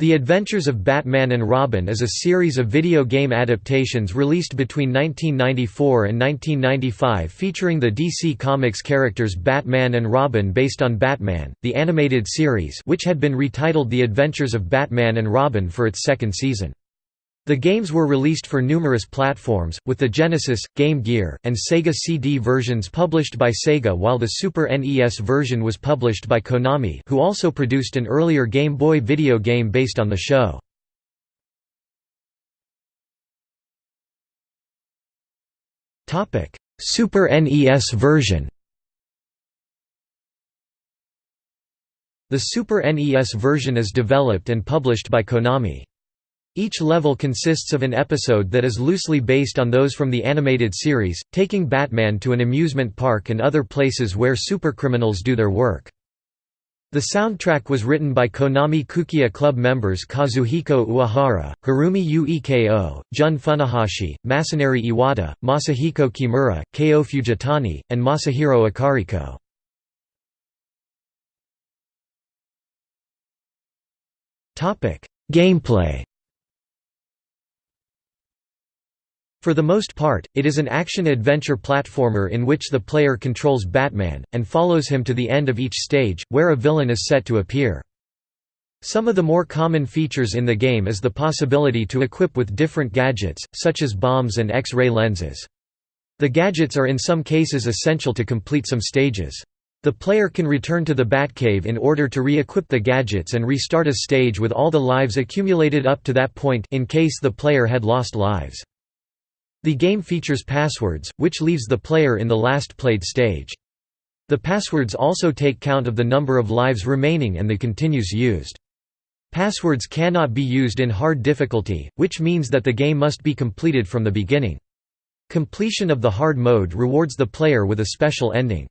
The Adventures of Batman and Robin is a series of video game adaptations released between 1994 and 1995 featuring the DC Comics characters Batman and Robin based on Batman, the animated series which had been retitled The Adventures of Batman and Robin for its second season. The games were released for numerous platforms, with the Genesis, Game Gear, and Sega CD versions published by Sega while the Super NES version was published by Konami who also produced an earlier Game Boy video game based on the show. Super NES version The Super NES version is developed and published by Konami. Each level consists of an episode that is loosely based on those from the animated series, taking Batman to an amusement park and other places where supercriminals do their work. The soundtrack was written by Konami Kukeiha Club members Kazuhiko Uehara, Harumi Ueko, Jun Funahashi, Masanori Iwata, Masahiko Kimura, Kei Fujitani, and Masahiro Akariko. Gameplay For the most part, it is an action-adventure platformer in which the player controls Batman, and follows him to the end of each stage, where a villain is set to appear. Some of the more common features in the game is the possibility to equip with different gadgets, such as bombs and X-ray lenses. The gadgets are in some cases essential to complete some stages. The player can return to the Batcave in order to re-equip the gadgets and restart a stage with all the lives accumulated up to that point in case the player had lost lives. The game features passwords, which leaves the player in the last played stage. The passwords also take count of the number of lives remaining and the continues used. Passwords cannot be used in hard difficulty, which means that the game must be completed from the beginning. Completion of the hard mode rewards the player with a special ending.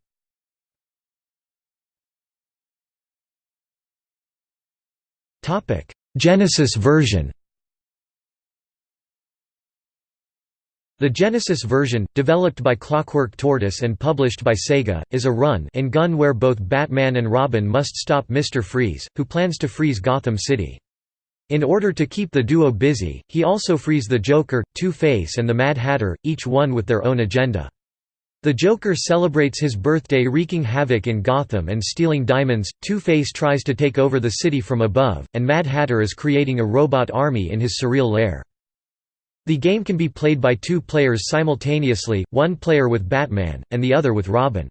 Genesis version The Genesis version, developed by Clockwork Tortoise and published by Sega, is a run and gun where both Batman and Robin must stop Mr. Freeze, who plans to freeze Gotham City. In order to keep the duo busy, he also frees the Joker, Two-Face and the Mad Hatter, each one with their own agenda. The Joker celebrates his birthday wreaking havoc in Gotham and stealing diamonds, Two-Face tries to take over the city from above, and Mad Hatter is creating a robot army in his surreal lair. The game can be played by two players simultaneously, one player with Batman, and the other with Robin.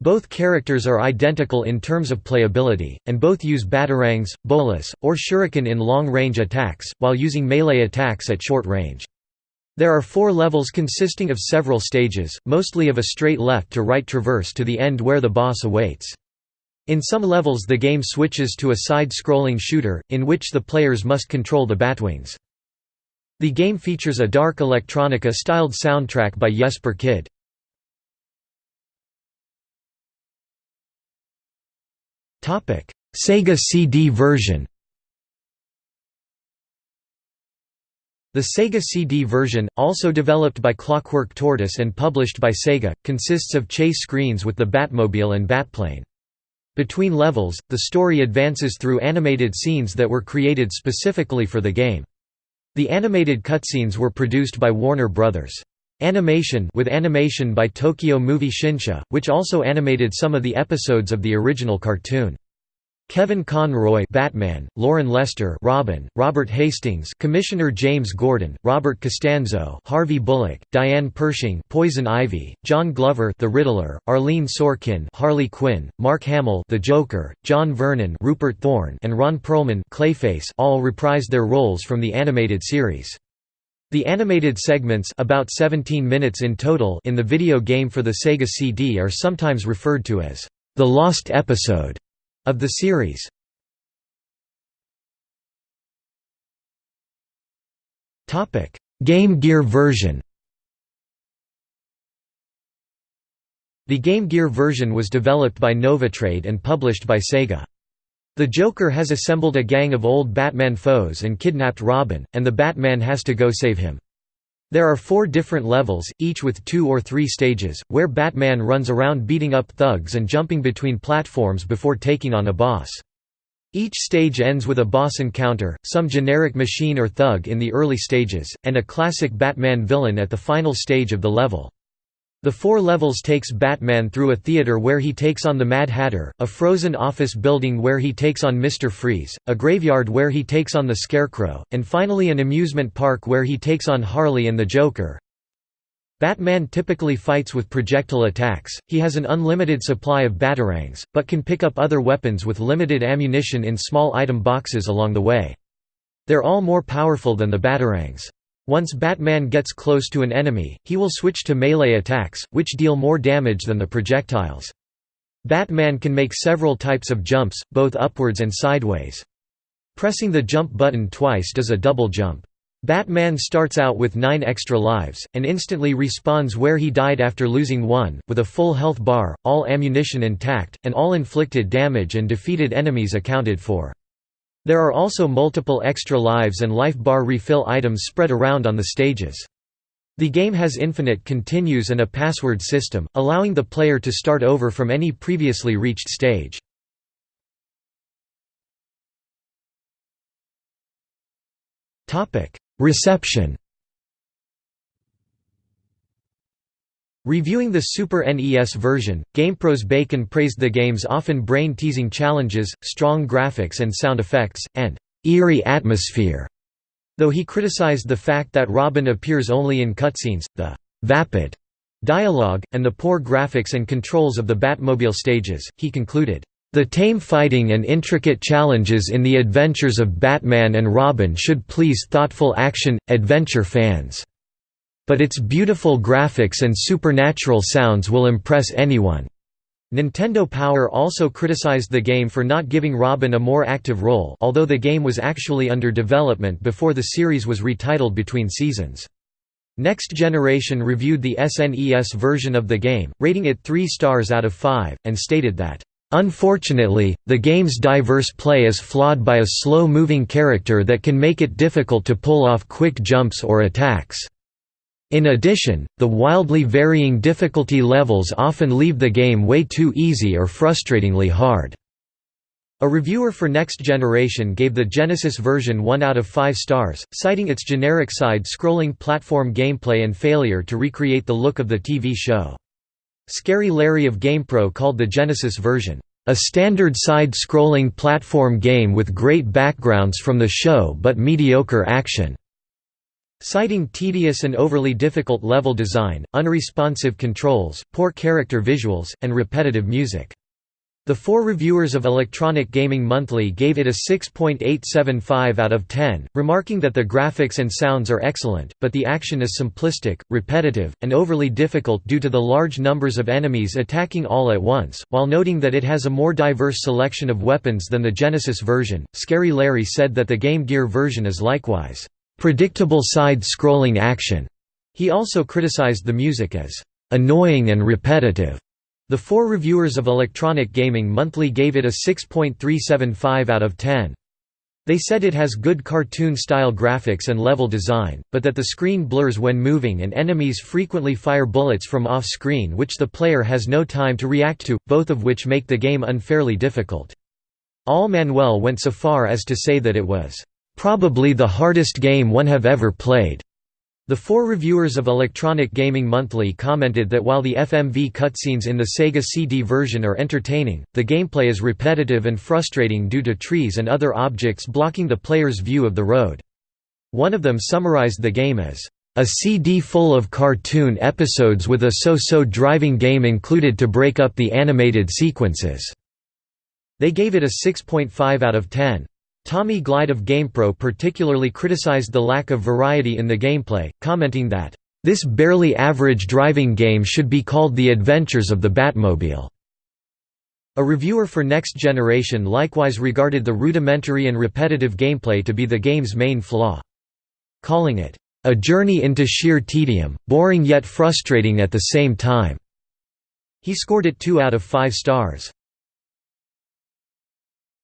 Both characters are identical in terms of playability, and both use batarangs, bolas, or shuriken in long-range attacks, while using melee attacks at short range. There are four levels consisting of several stages, mostly of a straight left-to-right traverse to the end where the boss awaits. In some levels the game switches to a side-scrolling shooter, in which the players must control the Batwings. The game features a dark electronica-styled soundtrack by Jesper Kyd. Sega CD version The Sega CD version, also developed by Clockwork Tortoise and published by Sega, consists of chase screens with the Batmobile and Batplane. Between levels, the story advances through animated scenes that were created specifically for the game. The animated cutscenes were produced by Warner Bros. Animation with animation by Tokyo Movie Shinsha, which also animated some of the episodes of the original cartoon. Kevin Conroy Batman, Loren Lester Robin, Robert Hastings Commissioner James Gordon, Robert Costanzo Harvey Bullock, Diane Pershing Poison Ivy, John Glover The Riddler, Arlene Sorkin Harley Quinn, Mark Hamill The Joker, John Vernon Rupert Thorne and Ron Perlman Clayface all reprised their roles from the animated series. The animated segments about 17 minutes in total in the video game for the Sega CD are sometimes referred to as the Lost Episode of the series. Game Gear version The Game Gear version was developed by Novatrade and published by Sega. The Joker has assembled a gang of old Batman foes and kidnapped Robin, and the Batman has to go save him. There are four different levels, each with two or three stages, where Batman runs around beating up thugs and jumping between platforms before taking on a boss. Each stage ends with a boss encounter, some generic machine or thug in the early stages, and a classic Batman villain at the final stage of the level. The four levels takes Batman through a theater where he takes on the Mad Hatter, a frozen office building where he takes on Mr. Freeze, a graveyard where he takes on the Scarecrow, and finally an amusement park where he takes on Harley and the Joker. Batman typically fights with projectile attacks, he has an unlimited supply of batarangs, but can pick up other weapons with limited ammunition in small item boxes along the way. They're all more powerful than the batarangs. Once Batman gets close to an enemy, he will switch to melee attacks, which deal more damage than the projectiles. Batman can make several types of jumps, both upwards and sideways. Pressing the jump button twice does a double jump. Batman starts out with 9 extra lives, and instantly respawns where he died after losing one, with a full health bar, all ammunition intact, and all inflicted damage and defeated enemies accounted for. There are also multiple extra lives and life bar refill items spread around on the stages. The game has infinite continues and a password system, allowing the player to start over from any previously reached stage. Reception Reviewing the Super NES version, GamePro's Bacon praised the game's often brain-teasing challenges, strong graphics and sound effects, and «eerie atmosphere», though he criticized the fact that Robin appears only in cutscenes, the «vapid» dialogue, and the poor graphics and controls of the Batmobile stages, he concluded, the tame fighting and intricate challenges in the adventures of Batman and Robin should please thoughtful action, adventure fans. But its beautiful graphics and supernatural sounds will impress anyone. Nintendo Power also criticized the game for not giving Robin a more active role although the game was actually under development before the series was retitled between seasons. Next Generation reviewed the SNES version of the game, rating it 3 stars out of 5, and stated that Unfortunately, the game's diverse play is flawed by a slow-moving character that can make it difficult to pull off quick jumps or attacks. In addition, the wildly varying difficulty levels often leave the game way too easy or frustratingly hard. A reviewer for Next Generation gave the Genesis version 1 out of 5 stars, citing its generic side-scrolling platform gameplay and failure to recreate the look of the TV show. Scary Larry of GamePro called the Genesis version, "...a standard side-scrolling platform game with great backgrounds from the show but mediocre action." Citing tedious and overly difficult level design, unresponsive controls, poor character visuals, and repetitive music. The four reviewers of Electronic Gaming Monthly gave it a 6.875 out of 10, remarking that the graphics and sounds are excellent, but the action is simplistic, repetitive, and overly difficult due to the large numbers of enemies attacking all at once, while noting that it has a more diverse selection of weapons than the Genesis version. Scary Larry said that the Game Gear version is likewise predictable side-scrolling action. He also criticized the music as annoying and repetitive. The four reviewers of Electronic Gaming Monthly gave it a 6.375 out of 10. They said it has good cartoon-style graphics and level design, but that the screen blurs when moving and enemies frequently fire bullets from off-screen which the player has no time to react to, both of which make the game unfairly difficult. Al Manuel went so far as to say that it was, "...probably the hardest game one have ever played." The four reviewers of Electronic Gaming Monthly commented that while the FMV cutscenes in the Sega CD version are entertaining, the gameplay is repetitive and frustrating due to trees and other objects blocking the player's view of the road. One of them summarized the game as, "...a CD full of cartoon episodes with a so-so driving game included to break up the animated sequences." They gave it a 6.5 out of 10. Tommy Glide of GamePro particularly criticized the lack of variety in the gameplay, commenting that, "...this barely average driving game should be called The Adventures of the Batmobile." A reviewer for Next Generation likewise regarded the rudimentary and repetitive gameplay to be the game's main flaw. Calling it, "...a journey into sheer tedium, boring yet frustrating at the same time." He scored it 2 out of 5 stars.